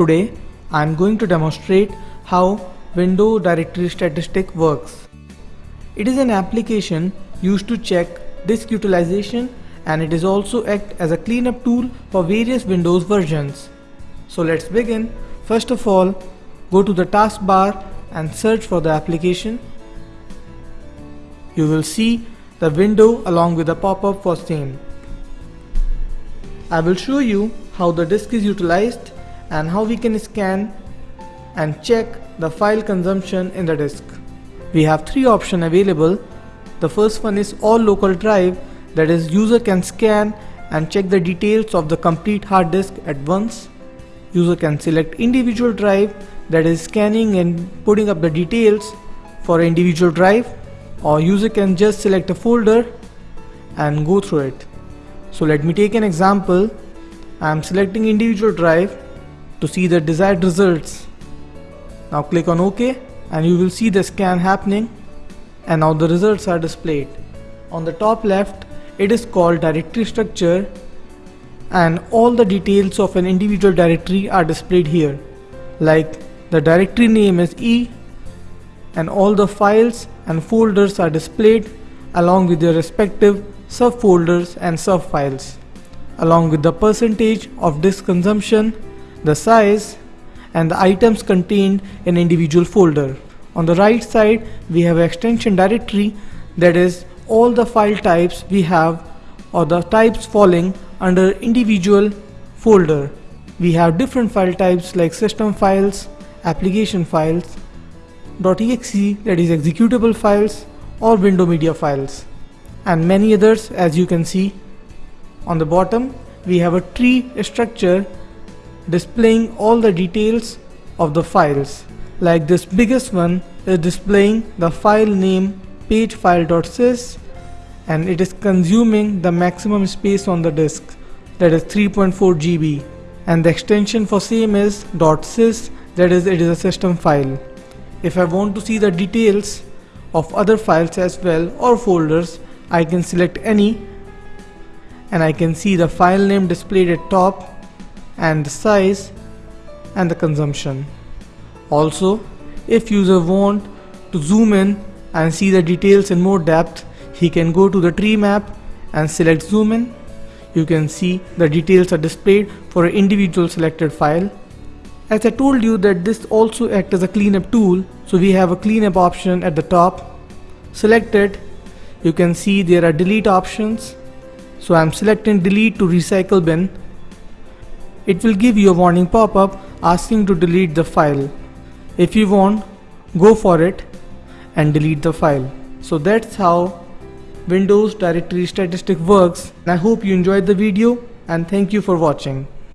Today I am going to demonstrate how Window Directory Statistic works. It is an application used to check disk utilization and it is also act as a cleanup tool for various Windows versions. So let's begin. First of all, go to the taskbar and search for the application. You will see the window along with a pop-up for same. I will show you how the disk is utilized and how we can scan and check the file consumption in the disk. We have three options available. The first one is all local drive that is user can scan and check the details of the complete hard disk at once. User can select individual drive that is scanning and putting up the details for individual drive or user can just select a folder and go through it. So let me take an example. I am selecting individual drive to see the desired results. Now click on OK and you will see the scan happening and now the results are displayed. On the top left it is called directory structure and all the details of an individual directory are displayed here like the directory name is E and all the files and folders are displayed along with their respective subfolders and subfiles, along with the percentage of disk consumption, the size, and the items contained in individual folder. On the right side, we have extension directory that is all the file types we have or the types falling under individual folder. We have different file types like system files, application files, .exe that is executable files or window media files and many others as you can see. On the bottom we have a tree structure displaying all the details of the files like this biggest one is displaying the file name pagefile.sys and it is consuming the maximum space on the disk that is 3.4 GB and the extension for same is .sys that is it is a system file. If I want to see the details of other files as well or folders I can select any and I can see the file name displayed at top and the size and the consumption. Also, if user want to zoom in and see the details in more depth, he can go to the tree map and select zoom in. You can see the details are displayed for an individual selected file. As I told you that this also acts as a cleanup tool, so we have a cleanup option at the top. Select it you can see there are delete options so I'm selecting delete to recycle bin it will give you a warning pop-up asking to delete the file. If you want go for it and delete the file. So that's how Windows directory statistic works. I hope you enjoyed the video and thank you for watching